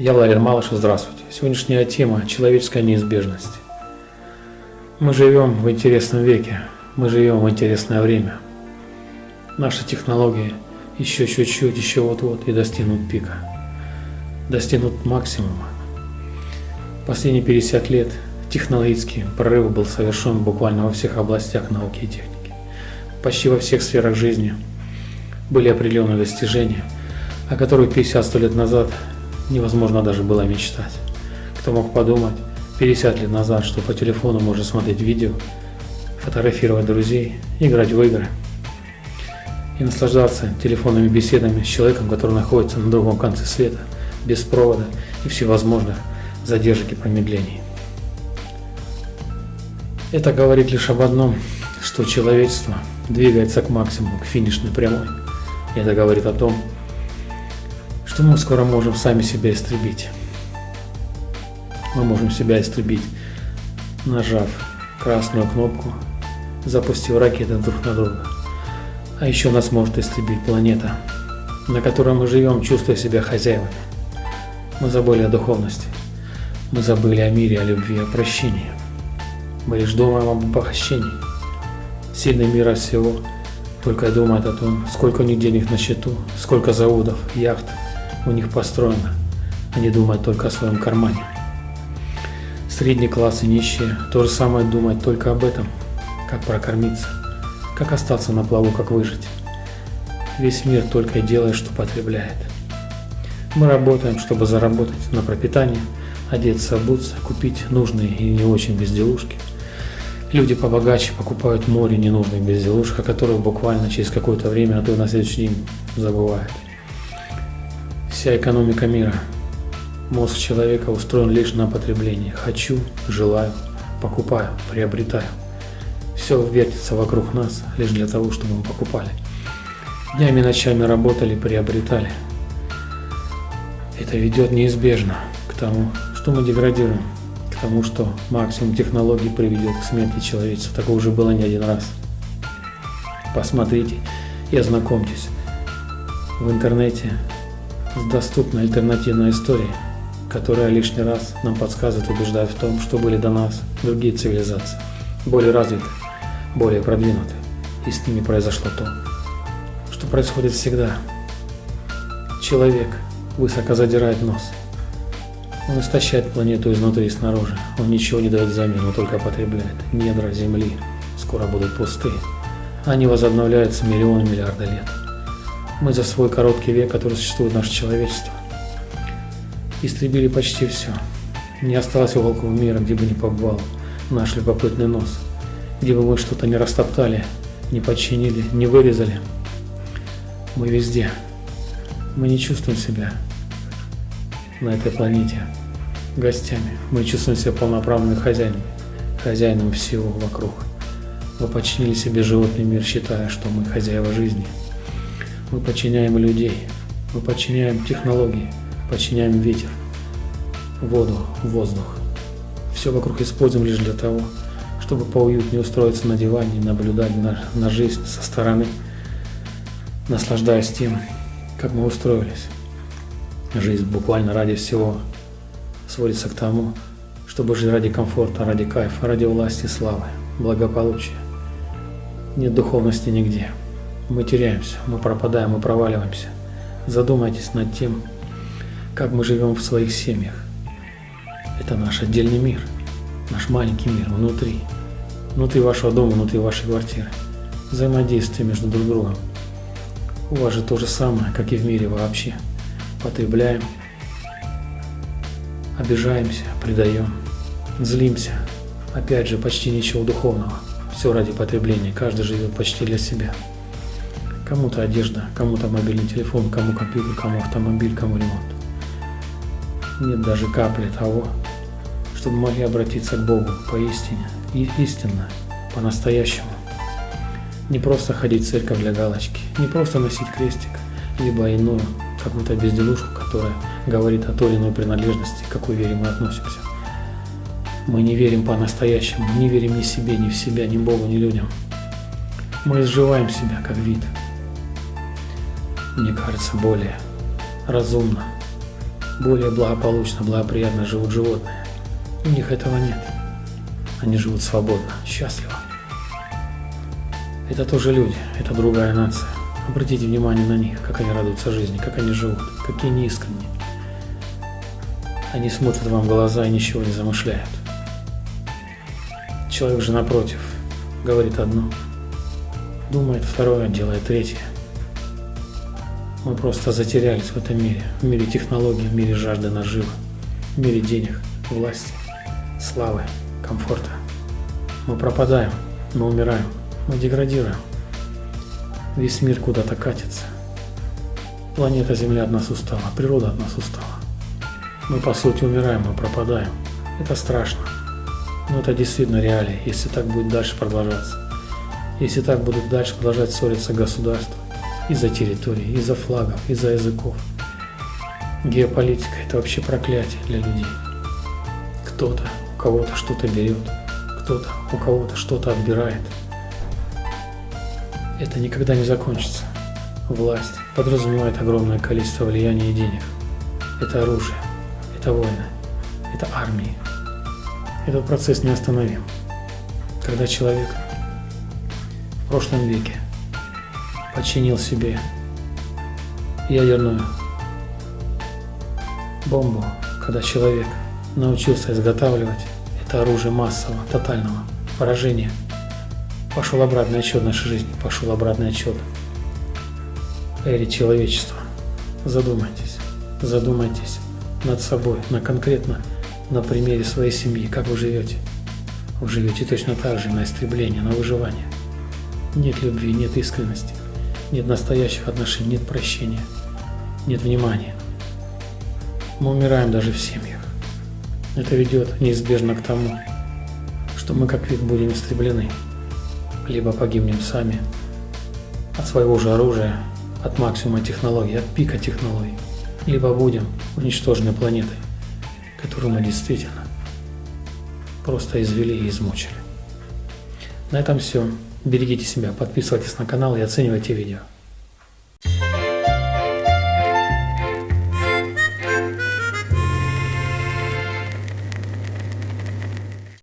Я Владимир Малышев, здравствуйте. Сегодняшняя тема – человеческая неизбежность. Мы живем в интересном веке, мы живем в интересное время. Наши технологии еще чуть-чуть, еще вот-вот и достигнут пика, достигнут максимума. Последние 50 лет технологический прорыв был совершен буквально во всех областях науки и техники. Почти во всех сферах жизни были определенные достижения, о которых 50-100 лет назад невозможно даже было мечтать. Кто мог подумать 50 лет назад, что по телефону можно смотреть видео, фотографировать друзей, играть в игры и наслаждаться телефонными беседами с человеком, который находится на другом конце света, без провода и всевозможных задержек и промедлений. Это говорит лишь об одном, что человечество двигается к максимуму, к финишной прямой. Это говорит о том, что мы скоро можем сами себя истребить. Мы можем себя истребить, нажав красную кнопку, запустив ракеты друг на друга. А еще нас может истребить планета, на которой мы живем, чувствуя себя хозяевами. Мы забыли о духовности. Мы забыли о мире, о любви, о прощении. Мы лишь думаем об похищении. Сильный мира всего только думает о том, сколько у них денег на счету, сколько заводов, яхт у них построено. Они думают только о своем кармане. Средний класс и нищие то же самое думают только об этом, как прокормиться, как остаться на плаву, как выжить. Весь мир только и делает, что потребляет. Мы работаем, чтобы заработать на пропитание, одеться, обуться, купить нужные и не очень безделушки. Люди побогаче покупают море ненужных безделушек, о которых буквально через какое-то время, а то и на следующий день забывают. Вся экономика мира, мозг человека устроен лишь на потребление. Хочу, желаю, покупаю, приобретаю. Все вертится вокруг нас лишь для того, чтобы мы покупали. Днями и ночами работали, приобретали. Это ведет неизбежно к тому, что мы деградируем, к тому, что максимум технологий приведет к смерти человечества. Такого уже было не один раз. Посмотрите и ознакомьтесь. В интернете доступна альтернативная история, которая лишний раз нам подсказывает и убеждает в том, что были до нас другие цивилизации, более развитые, более продвинутые, и с ними произошло то, что происходит всегда. Человек высоко задирает нос. Он истощает планету изнутри и снаружи. Он ничего не дает взамен, он только потребляет. Недра Земли скоро будут пустые. Они возобновляются миллионы миллиарды лет. Мы за свой короткий век, который существует наше человечество, истребили почти все. Не осталось уголков мира, где бы не побывал наш любопытный нос, где бы мы что-то не растоптали, не подчинили, не вырезали. Мы везде. Мы не чувствуем себя на этой планете гостями. Мы чувствуем себя полноправными хозяинами, хозяином всего вокруг. Мы подчинили себе животный мир, считая, что мы хозяева жизни – мы подчиняем людей, мы подчиняем технологии, подчиняем ветер, воду, воздух. Все вокруг используем лишь для того, чтобы поуютнее устроиться на диване наблюдать на, на жизнь со стороны, наслаждаясь тем, как мы устроились. Жизнь буквально ради всего сводится к тому, чтобы жить ради комфорта, ради кайфа, ради власти, славы, благополучия. Нет духовности нигде. Мы теряемся, мы пропадаем, мы проваливаемся. Задумайтесь над тем, как мы живем в своих семьях. Это наш отдельный мир, наш маленький мир внутри, внутри вашего дома, внутри вашей квартиры. Взаимодействие между друг другом. У вас же то же самое, как и в мире вообще. Потребляем, обижаемся, предаем, злимся. Опять же, почти ничего духовного. Все ради потребления, каждый живет почти для себя. Кому-то одежда, кому-то мобильный телефон, кому компьютер, кому автомобиль, кому ремонт. Нет даже капли того, чтобы могли обратиться к Богу поистине, и истинно, по-настоящему. Не просто ходить в церковь для галочки, не просто носить крестик, либо иную, какую-то безделушку, которая говорит о той или иной принадлежности, к какой вере мы относимся. Мы не верим по-настоящему, не верим ни себе, ни в себя, ни Богу, ни людям. Мы изживаем себя как вид – мне кажется, более разумно более благополучно, благоприятно живут животные. У них этого нет. Они живут свободно, счастливо. Это тоже люди, это другая нация. Обратите внимание на них, как они радуются жизни, как они живут, какие они искренние. Они смотрят вам в глаза и ничего не замышляют. Человек же напротив говорит одно, думает второе, делает третье. Мы просто затерялись в этом мире, в мире технологий, в мире жажды наживы, в мире денег, власти, славы, комфорта. Мы пропадаем, мы умираем, мы деградируем. Весь мир куда-то катится. Планета Земля от нас устала, природа от нас устала. Мы по сути умираем, мы пропадаем. Это страшно. Но это действительно реалии, если так будет дальше продолжаться. Если так будут дальше продолжать ссориться государства из-за территории, из-за флагов, из-за языков. Геополитика – это вообще проклятие для людей. Кто-то у кого-то что-то берет, кто-то у кого-то что-то отбирает. Это никогда не закончится. Власть подразумевает огромное количество влияния и денег. Это оружие, это войны, это армии, этот процесс неостановим. Когда человек в прошлом веке подчинил себе ядерную бомбу, когда человек научился изготавливать это оружие массового, тотального поражения, пошел обратный отчет нашей жизни, пошел обратный отчет эре человечества. Задумайтесь, задумайтесь над собой, на конкретно на примере своей семьи, как вы живете. Вы живете точно так же на истребление, на выживание. Нет любви, нет искренности, нет настоящих отношений, нет прощения, нет внимания. Мы умираем даже в семьях. Это ведет неизбежно к тому, что мы как вид будем истреблены, либо погибнем сами от своего же оружия, от максимума технологий, от пика технологий, либо будем уничтожены планетой которую мы действительно просто извели и измучили. На этом все. Берегите себя, подписывайтесь на канал и оценивайте видео.